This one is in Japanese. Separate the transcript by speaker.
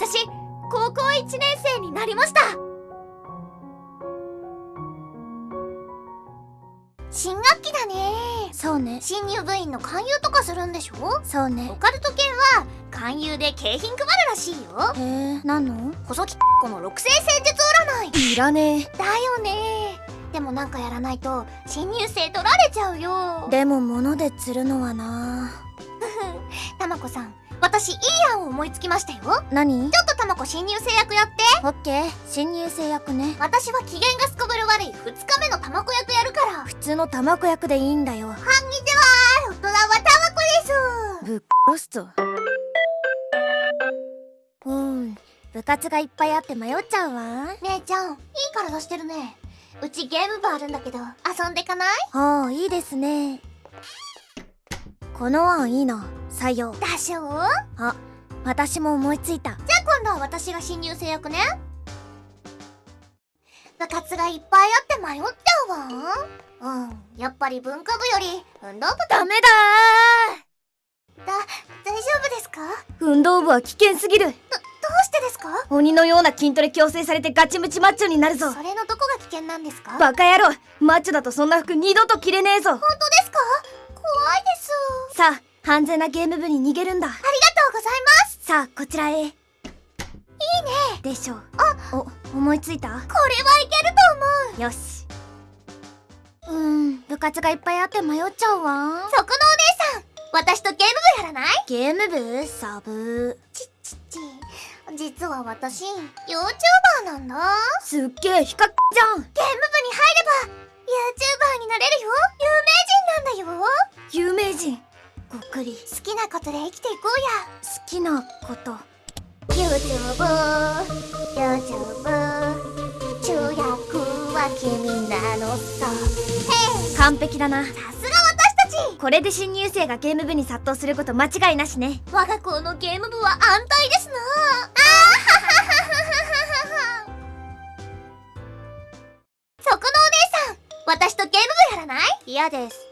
Speaker 1: 私高校1年生になりました。新学期だね。
Speaker 2: そうね。
Speaker 1: 新入部員の勧誘とかするんでしょ？
Speaker 2: そうね。
Speaker 1: オカルト犬は勧誘で景品配るらしいよ。
Speaker 2: へえ何の？
Speaker 1: 細木この六星戦術占い。
Speaker 2: いらね
Speaker 1: だよね。でもなんかやらないと新入生取られちゃうよ。
Speaker 2: えでも物で釣るのはな。
Speaker 1: たまこさん私いい案を思いつきましたよ。ちょ
Speaker 2: 何
Speaker 1: っとたまこ新入生役やって。
Speaker 2: オッケー。新入生役ね。
Speaker 1: 私は機嫌がすこぶる悪い。2日目のたまこ役やるから。
Speaker 2: 普通のタマコ役でいいんだよ。
Speaker 1: こんにちは大人はたまこです。
Speaker 2: ぶっ殺すぞ。うん。部活がいっぱいあって迷っちゃうわ。
Speaker 1: 姉ちゃんいい体してるね。うちゲーム部あるんだけど遊んでかない？
Speaker 2: ああいいですね。この案いいな採用
Speaker 1: でしょ
Speaker 2: あ私も思いついた。
Speaker 1: じゃあ今度は私が新入生役ね。部活がいっぱいあって迷っちゃうわ。うんやっぱり文化部より運動部だ
Speaker 2: ダメだ
Speaker 1: だ大丈夫ですか？ど
Speaker 2: 運動部は危険すぎる。
Speaker 1: うしてですか？
Speaker 2: 鬼のような筋トレ強制されてガチムチマッチョになるぞ。
Speaker 1: それのどこが危険なんですか？
Speaker 2: バカ野郎。マッチョだとそんな服二度と着れねえぞ。
Speaker 1: 本当ですか？怖いです。
Speaker 2: さあ安全なゲーム部に逃げるんだ。
Speaker 1: ありがとうございます。
Speaker 2: さあこちらへ。いいね。でしょあお思いついた？
Speaker 1: これはいけると思う。
Speaker 2: よし。うーん部活がいっぱいあって迷っちゃうわ。
Speaker 1: そこのお姉さん。私とゲーム部やらない？
Speaker 2: ゲーム部？サブ。
Speaker 1: ちっちっち。実は私 YouTuber なんだ。
Speaker 2: すっげえヒカじゃん。
Speaker 1: ゲーム部に入れば YouTuber になれるよ。有名人なんだよ。
Speaker 2: 有名人ごっくり。
Speaker 1: 好きなことで生きていこ
Speaker 2: 好きなこと。
Speaker 1: うや YouTube YouTube 主役は君なのさ。
Speaker 2: 完璧だな。
Speaker 1: さすが私たち。
Speaker 2: これで新入生がゲーム部に殺到すること間違いなしね。
Speaker 1: 我が校のゲーム部は安泰ですな。あそこのお姉さん。私とゲーム部やらない？
Speaker 2: 嫌です